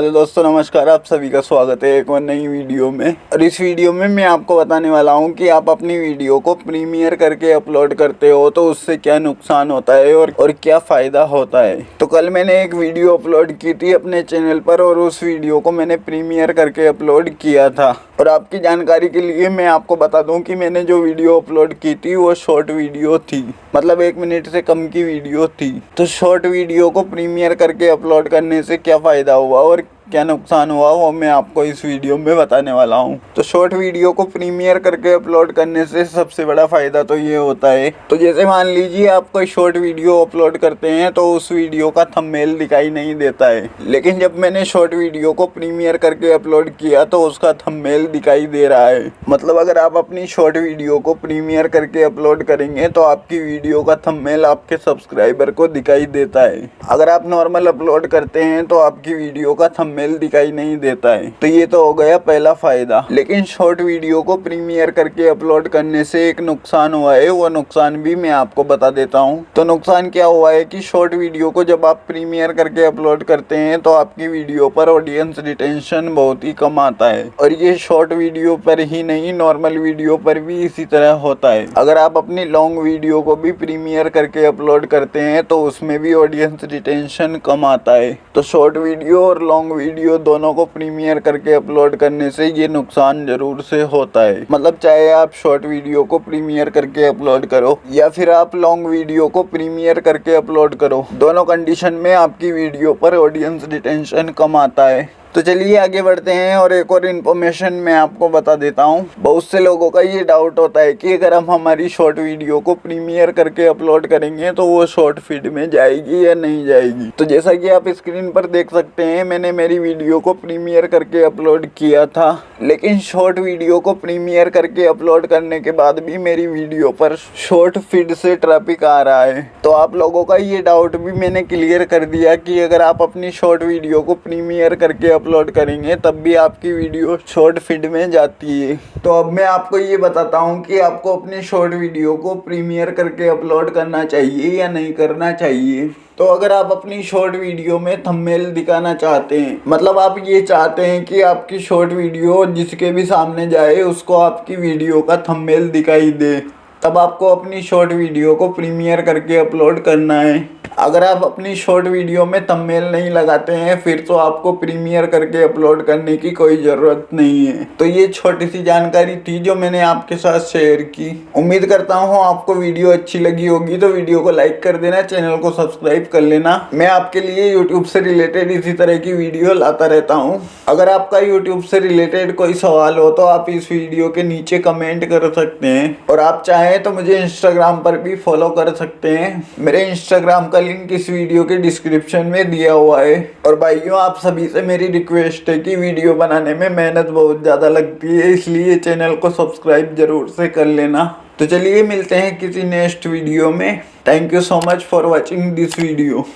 Hello दोस्तों, नमस्कार, आप सभी का स्वागत है एक और नई वीडियो में। और इस वीडियो में मैं आपको बताने वाला हूँ कि आप अपनी वीडियो को प्रीमियर करके अपलोड करते हो तो उससे क्या नुकसान होता है और और क्या फ़ायदा होता है। तो कल मैंने एक वीडियो अपलोड की थी अपने चैनल पर और उस वीडियो को मैंने प्रीमियर करके अपलोड किया था। और आपकी जानकारी के लिए मैं आपको बता दूँ कि मैंने जो वीडियो अपलोड की थी वो शॉर्ट वीडियो थी। मतलब एक मिनट से कम की वीडियो थी। तो शॉर्ट वीडियो को प्रीमियर करके अपलोड करने से क्या फ़ायदा हुआ और क्या नुकसान हुआ वो मैं आपको इस वीडियो में बताने वाला हूँ। तो शॉर्ट वीडियो को प्रीमियर करके अपलोड करने से सबसे बड़ा फ़ायदा तो ये होता है। तो जैसे मान लीजिए आप कोई शॉर्ट वीडियो अपलोड करते हैं तो उस वीडियो का थंबनेल दिखाई नहीं देता है। लेकिन जब मैंने शॉर्ट वीडियो को प्रीमियर करके अपलोड किया तो उसका थंबनेल दिखाई दे रहा है। मतलब अगर आप अपनी शॉर्ट वीडियो को प्रीमियर करके अपलोड करेंगे तो आपकी वीडियो का थंबनेल आपके सब्सक्राइबर को दिखाई देता है। अगर आप नॉर्मल अपलोड करते हैं तो आपकी वीडियो का थंबनेल थंबनेल दिखाई नहीं देता है। तो ये तो हो गया पहला फ़ायदा। लेकिन शॉर्ट वीडियो को प्रीमियर करके अपलोड करने से एक नुकसान हुआ है, वो नुकसान भी मैं आपको बता देता हूँ। तो नुकसान क्या हुआ है कि शॉर्ट वीडियो को जब आप प्रीमियर करके अपलोड करते हैं तो आपकी वीडियो पर ऑडियंस रिटेंशन बहुत ही कम आता है। और ये शॉर्ट वीडियो पर ही नहीं नॉर्मल वीडियो पर भी इसी तरह होता है। अगर आप अपनी लॉन्ग वीडियो को भी प्रीमियर करके अपलोड करते हैं तो उसमें भी ऑडियंस रिटेंशन कम आता है। तो शॉर्ट वीडियो और लॉन्ग वीडियो वीडियो दोनों को प्रीमियर करके अपलोड करने से ये नुकसान ज़रूर से होता है। मतलब चाहे आप शॉर्ट वीडियो को प्रीमियर करके अपलोड करो, या फिर आप लॉन्ग वीडियो को प्रीमियर करके अपलोड करो, दोनों कंडीशन में आपकी वीडियो पर ऑडियंस डिटेंशन कम आता है। तो चलिए आगे बढ़ते हैं और एक और इन्फॉर्मेशन मैं आपको बता देता हूँ। बहुत से लोगों का ये डाउट होता है कि अगर हम हमारी शॉर्ट वीडियो को प्रीमियर करके अपलोड करेंगे तो वो शॉर्ट फ़ीड में जाएगी या नहीं जाएगी? तो जैसा कि आप स्क्रीन पर देख सकते हैं, मैंने मेरी वीडियो को प्रीमियर करके अपलोड किया था। लेकिन शॉर्ट वीडियो को प्रीमियर करके अपलोड करने के बाद भी मेरी वीडियो पर शॉर्ट फ़ीड से ट्रैफ़िक आ रहा है। तो आप लोगों का ये डाउट भी मैंने क्लियर कर दिया कि अगर आप अपनी शॉर्ट वीडियो को प्रीमियर करके अपलोड करेंगे, तब भी आपकी वीडियो शॉर्ट फ़ीड में जाती है। तो अब मैं आपको ये बताता हूँ कि आपको अपनी शॉर्ट वीडियो को प्रीमियर करके अपलोड करना चाहिए या नहीं करना चाहिए। तो अगर आप अपनी शॉर्ट वीडियो में थंबनेल दिखाना चाहते हैं मतलब आप ये चाहते हैं कि आपकी शॉर्ट वीडियो जिसके भी सामने जाए, उसको आपकी वीडियो का थंबनेल दिखाई दे, तब आपको अपनी शॉर्ट वीडियो को प्रीमियर करके अपलोड करना है। अगर आप अपनी शॉर्ट वीडियो में तममेल नहीं लगाते हैं, फिर तो आपको प्रीमियर करके अपलोड करने की कोई ज़रूरत नहीं है। तो ये छोटी सी जानकारी थी जो मैंने आपके साथ शेयर की। उम्मीद करता हूँ आपको वीडियो अच्छी लगी होगी तो वीडियो को लाइक कर देना चैनल को सब्सक्राइब कर लेना। मैं आपके लिए यूट्यूब से रिलेटेड इसी तरह की वीडियो लाता रहता हूँ। अगर आपका यूट्यूब से रिलेटेड कोई सवाल हो तो आप इस वीडियो के नीचे कमेंट कर सकते हैं। और आप चाहें तो मुझे इंस्टाग्राम पर भी फॉलो कर सकते हैं। मेरे इंस्टाग्राम का लिंक इस वीडियो के डिस्क्रिप्शन में दिया हुआ है। और भाइयों, आप सभी से मेरी रिक्वेस्ट है कि वीडियो बनाने में मेहनत बहुत ज़्यादा लगती है, इसलिए चैनल को सब्सक्राइब ज़रूर से कर लेना। तो चलिए मिलते हैं किसी नेक्स्ट वीडियो में। Thank you so much for watching this video